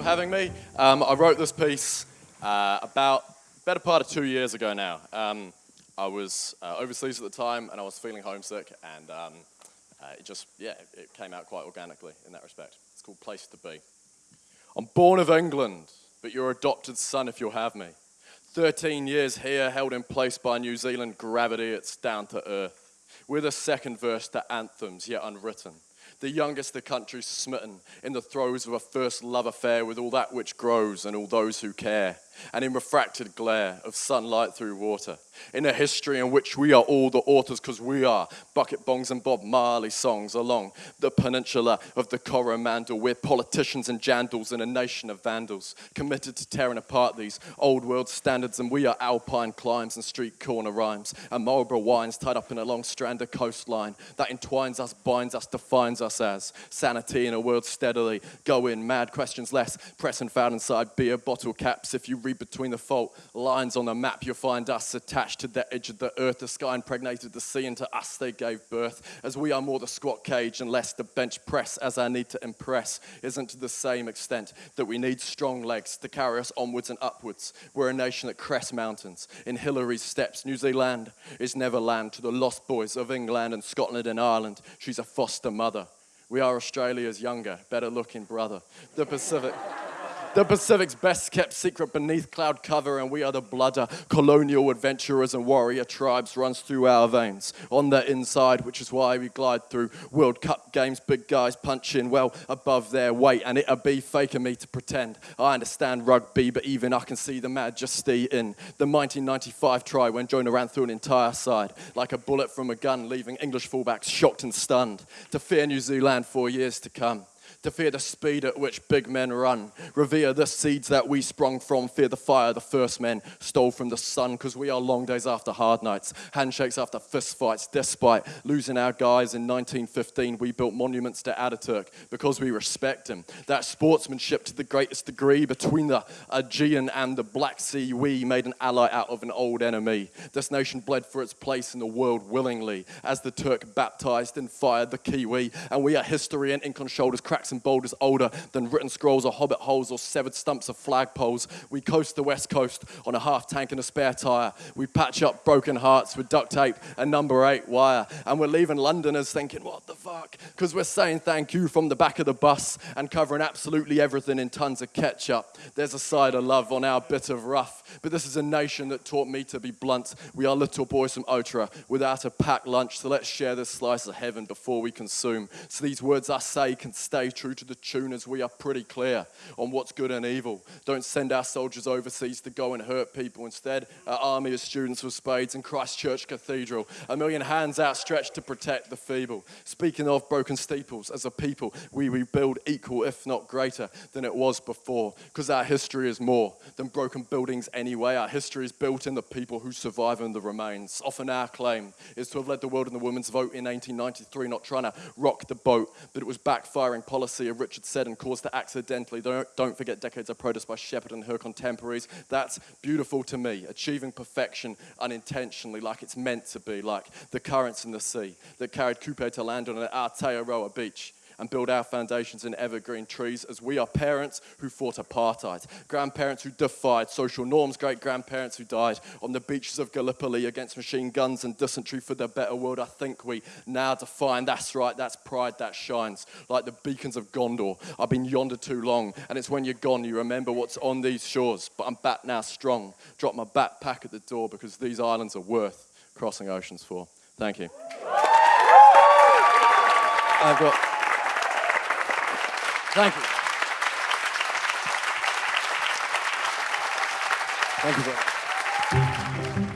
for having me. Um, I wrote this piece uh, about better part of two years ago now. Um, I was uh, overseas at the time and I was feeling homesick and um, uh, it just, yeah, it came out quite organically in that respect. It's called Place to Be. I'm born of England, but your adopted son if you'll have me. 13 years here, held in place by New Zealand gravity, it's down to earth. With a second verse to anthems yet unwritten the youngest the country's smitten, in the throes of a first love affair with all that which grows and all those who care and in refracted glare of sunlight through water. In a history in which we are all the authors because we are bucket bongs and Bob Marley songs along the peninsula of the Coromandel. We're politicians and jandals in a nation of vandals committed to tearing apart these old world standards and we are alpine climbs and street corner rhymes and Marlborough wines tied up in a long strand of coastline that entwines us, binds us, defines us as sanity in a world steadily going mad, questions less, press and found inside beer bottle caps if you read between the fault lines on the map, you'll find us attached to the edge of the earth. The sky impregnated the sea, and to us they gave birth. As we are more the squat cage and less the bench press, as our need to impress isn't to the same extent that we need strong legs to carry us onwards and upwards. We're a nation that crests mountains. In Hillary's steps, New Zealand is never land to the lost boys of England and Scotland and Ireland. She's a foster mother. We are Australia's younger, better looking brother. The Pacific. The Pacific's best kept secret beneath cloud cover, and we are the blood colonial adventurers and warrior tribes runs through our veins. On the inside, which is why we glide through. World Cup games. Big guys punching well above their weight, and it'll be fake of me to pretend. I understand rugby, but even I can see the majesty in the 1995 try when Jonah ran through an entire side like a bullet from a gun, leaving English fullbacks shocked and stunned. To fear New Zealand for years to come to fear the speed at which big men run. Revere the seeds that we sprung from, fear the fire the first men stole from the sun, because we are long days after hard nights, handshakes after fist fights. Despite losing our guys in 1915, we built monuments to Ataturk because we respect him. That sportsmanship to the greatest degree between the Aegean and the Black Sea, we made an ally out of an old enemy. This nation bled for its place in the world willingly, as the Turk baptized and fired the Kiwi, and we are history and ink on shoulders, cracks and boulders older than written scrolls or hobbit holes or severed stumps of flagpoles. We coast the west coast on a half tank and a spare tyre. We patch up broken hearts with duct tape and number eight wire. And we're leaving Londoners thinking, what the Because we're saying thank you from the back of the bus and covering absolutely everything in tons of ketchup. There's a side of love on our bit of rough. But this is a nation that taught me to be blunt. We are little boys from Otara without a packed lunch. So let's share this slice of heaven before we consume. So these words I say can stay true to the tune as we are pretty clear on what's good and evil. Don't send our soldiers overseas to go and hurt people. Instead, our army of students with spades in Christchurch Cathedral, a million hands outstretched to protect the feeble. Speaking of broken steeples, as a people, we rebuild equal, if not greater, than it was before. Because our history is more than broken buildings anyway. Our history is built in the people who survive and the remains. Often our claim is to have led the world in the women's vote in 1893, not trying to rock the boat, but it was backfiring policy of Richard Seddon caused to accidentally, don't, don't forget decades of protest by Sheppard and her contemporaries. That's beautiful to me, achieving perfection unintentionally like it's meant to be, like the currents in the sea that carried Kupe to land on an Aotearoa beach and build our foundations in evergreen trees as we are parents who fought apartheid, grandparents who defied social norms, great grandparents who died on the beaches of Gallipoli against machine guns and dysentery for the better world. I think we now define that's right, that's pride that shines like the beacons of Gondor. I've been yonder too long, and it's when you're gone you remember what's on these shores. But I'm back now strong. Drop my backpack at the door because these islands are worth crossing oceans for. Thank you. I've got Thank you. Thank you very much.